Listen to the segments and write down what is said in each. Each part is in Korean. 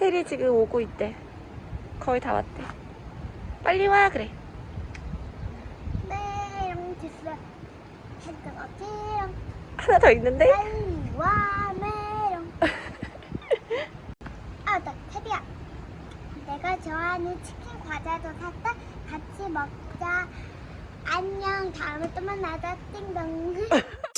테리 지금 오고 있대. 거의 다 왔대. 빨리 와 그래. 메롱 됐어. 했다가 띠롱. 하나 더 있는데? 빨리 와 메롱. 아, 나 테리야. 내가 좋아하는 치킨 과자도 샀다. 같이 먹자. 안녕. 다음에 또 만나자. 띵동.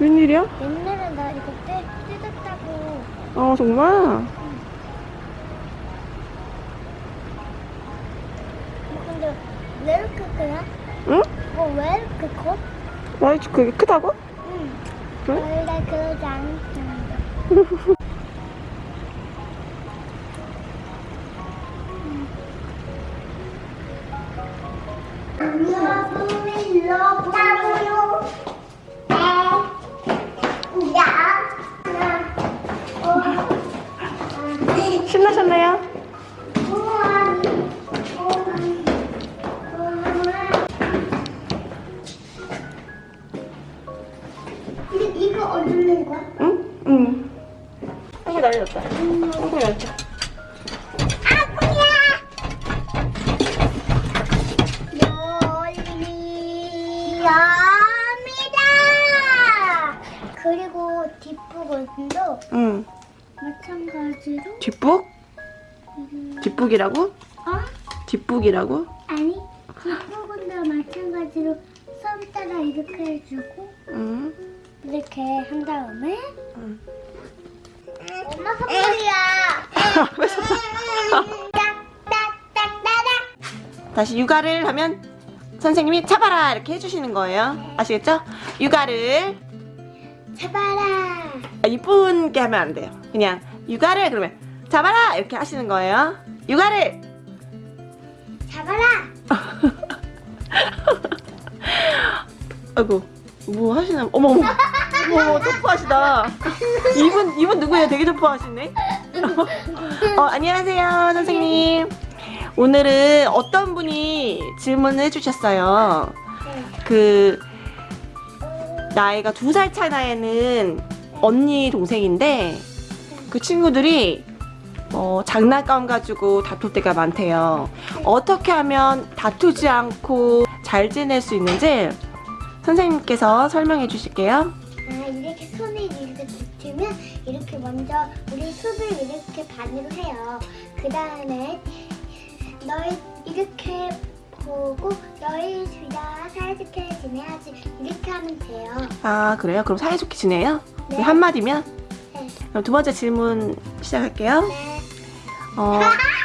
웬일이야? 옛날에 나 이거 때 뜯었다고. 어 정말? 근데 왜 이렇게 크냐? 응? 어, 왜 이렇게 커? 와이 그게 크다고? 응. 그래? 원래 그러지 않았는데. 러 한개 날렸다. 요리합니다. 그리고 뒷부분도 응. 마찬가지로 뒷북? 음, 뒷북이라고? 어? 뒷북이라고? 아니 뒷부분도 마찬가지로 썸 따라 이렇게 해주고 응. 이렇게 한 다음에 응. 엄마 선물이야. 왜. 다시 육아를 하면 선생님이 잡아라 이렇게 해주시는 거예요. 아시겠죠? 육아를 잡아라. 아, 이쁘게 하면 안 돼요. 그냥 육아를 그러면 잡아라 이렇게 하시는 거예요. 육아를 잡아라. 아이고 뭐 하시나? 어머 어머 어머 점프하시다. 이분 이분 누구예요? 되게 점프하시네. 어 안녕하세요 선생님. 오늘은 어떤 분이 질문을 해주셨어요. 그 나이가 두 살 차이 나이는 언니 동생인데 그 친구들이 어, 장난감 가지고 다툴 때가 많대요. 어떻게 하면 다투지 않고 잘 지낼 수 있는지 선생님께서 설명해 주실게요. 아, 이렇게 손을 이렇게 붙이면 이렇게 먼저 우리 숲을 이렇게 반으로 해요. 그 다음에 너희 이렇게 보고 너희 둘다 사이좋게 지내야지 이렇게 하면 돼요. 아 그래요? 그럼 사이좋게 지내요? 네. 한마디면? 네. 그럼 두 번째 질문 시작할게요. 네. 어,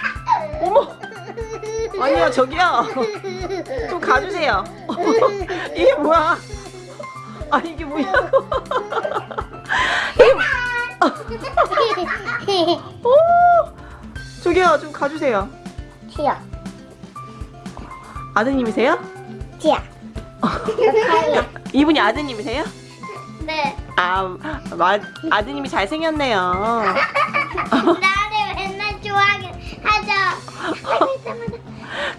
어머! 아니요 저기요 좀 가주세요 이게 뭐야 아 이게 뭐냐고 오 저기요 좀 가주세요 지야, 아드님이세요? 지야. 가요. 이분이 아드님이세요? 네. 아 마, 아드님이 잘생겼네요 나를 맨날 좋아하게 하죠.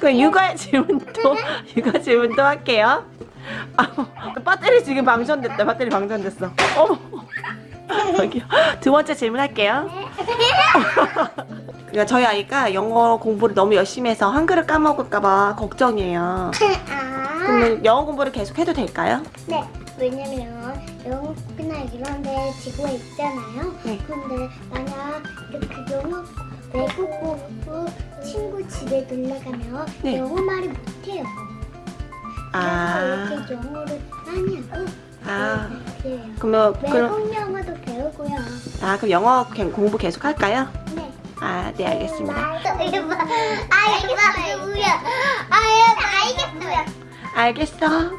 그럼 육아 질문도 육아 질문도 할게요 아, 배터리 지금 방전됐다 배터리 방전됐어 어머 여기요 두 번째 질문 할게요 그러니까 저희 아이가 영어 공부를 너무 열심히 해서 한글을 까먹을까봐 걱정이에요. 아. 그러면 영어 공부를 계속 해도 될까요? 네, 왜냐면 영국이나 이런 데 지구가 있잖아요. 네. 근데 만약 이렇게 영어 외국 친구 집에 놀러 가면 네. 영어 말을 못해요. 아, 그래서 이렇게 영어를 많이 하고 아, 그래요. 그러면 그럼 외국 영어도 배우고요. 아 그럼 영어 개- 공부 계속 할까요? 네. 아, 네 알겠습니다. 알겠어요. 알겠어요. 알겠어요. 알겠어.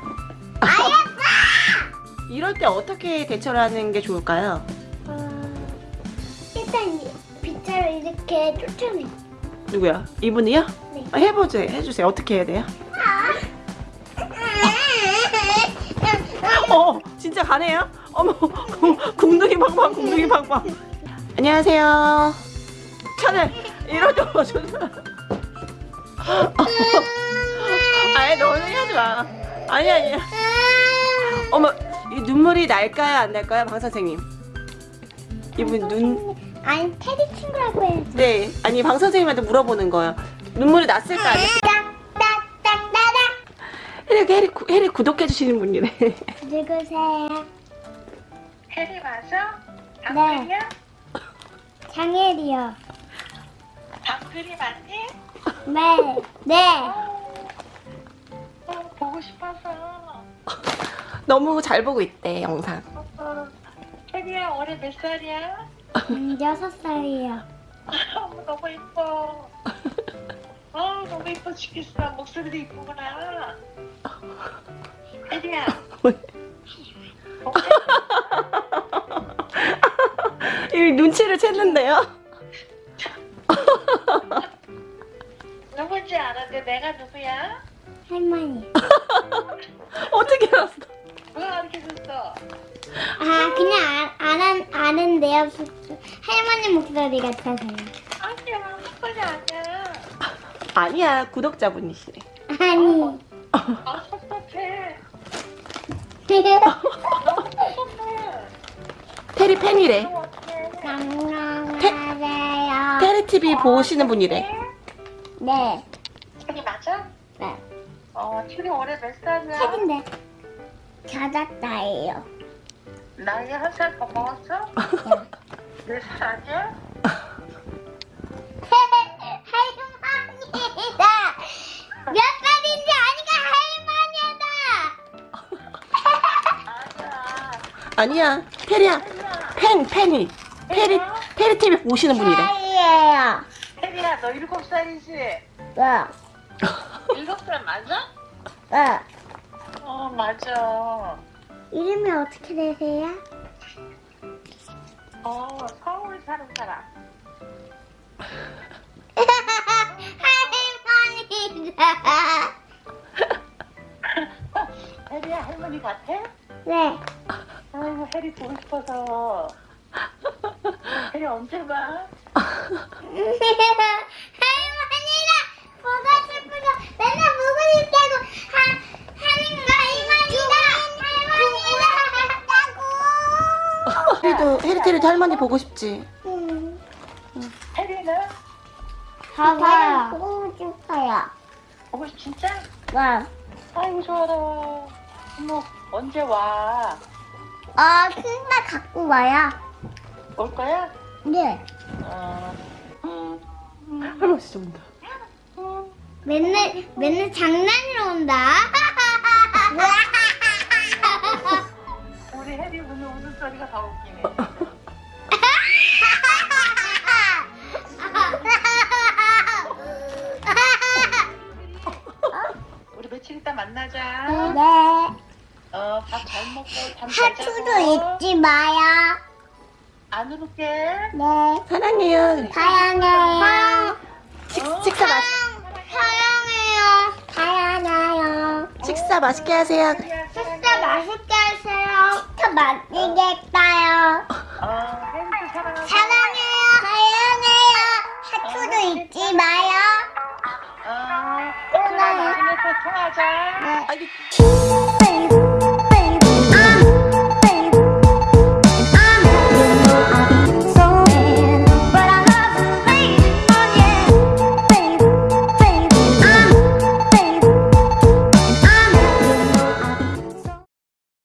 이럴 때 어떻게 대처를 하는 게 좋을까요? 어, 일단 빛을 이렇게 쫓아내. 누구야? 이분이요? 네. 아, 해보세요. 해주세요. 어떻게 해야 돼요? 어, 진짜 가네요? 어머, 궁- 궁둥이 팡팡, 궁둥이 팡팡. 안녕하세요. 차를 이러죠, 저는. 아니, 너는 하지 마. 아니, 아니. 어머, 이 눈물이 날까요, 안 날까요, 방 선생님? 이분 눈, 아니 테디 친구라고 해야지. 네. 아니, 방 선생님한테 물어보는 거예요. 눈물이 났을까, 안 났을까? 해리, 해리, 구- 해리 구독해주시는 분이래. 누구세요? 혜리 맞아? 네. 방글이야? 장혜리요. 방글이 맞니? 네. 네. 어, 보고 싶어서. 너무 잘 보고 있대, 영상. 어, 혜리야 올해 몇 살이야? 음, 여섯 살이요. 너무 이뻐. 어, 너무 이뻐 죽겠어. 목소리도 이쁘구나. 혜리야. 어, 이 눈치를 챘는데요? 누군지 알았는데 내가 누구야? 할머니. 어떻게 알았어? 누가 이렇게 줬어? 아 그냥 아, 아는 아는데요. 할머니 목소리 같아서요. 아니야, 그건 아니야. 아니야, 구독자분이시래. 아니. 섭섭해. 테리 팬이래. 너무 어떡해. 안녕하세요. 테리 TV 보시는 분이래. 네. 혜리 맞아? 네. 어, 혜리 올해 몇 살이야? 책인데. 찾았다예요. 나이 한살더 먹었어? 몇살 아니야? 아니야. 테리야. 팬, 팬이. 테리, 테리 TV 보시는 분이래. 살이에요. 혜리야, 너 일곱 살이지? 네. 일곱 살 맞아? 네. 어, 맞아. 이름이 어떻게 되세요? 어, 서울 사는 사람. 할머니다. 할머니 같아? 네. 혜리 보고 싶어서. 혜리 언제 봐? 할머니가 보고 싶어서 맨날 보고 싶다고 하, 하는 거 할머니가 할머니가 테리도, 해리 테리도 할머니 보고 싶지. 음. 혜리는? 봐봐요. 보고 싶어요. 어, 진짜? 네. 아이고, 좋아라. 어머, 언제 와? 어, 큰거 갖고 와요. 올 거야? 네. 어. 음, 할머니 진짜 온다. 음. 맨날 맨날 장난으로 온다. 우리 혜리 오늘 웃음소리가 더 웃기네. 우리 며칠 있다 만나자. 네. 어, 밥 잘 먹고 잠잘 자고. 하트도 잊지 마요. 안 울게. 네. 사랑해요. 사랑해요. 식, 식사 맛, 사랑해요. 사랑해요. 식사 맛있게 하세요. 진짜 맛있게 하세요. 진짜 맛있겠다요. 어. 사랑해요. 사랑해요. 하트도 잊지 마요. 어, 혜리야 나중에 또 통하자. 네. 아니,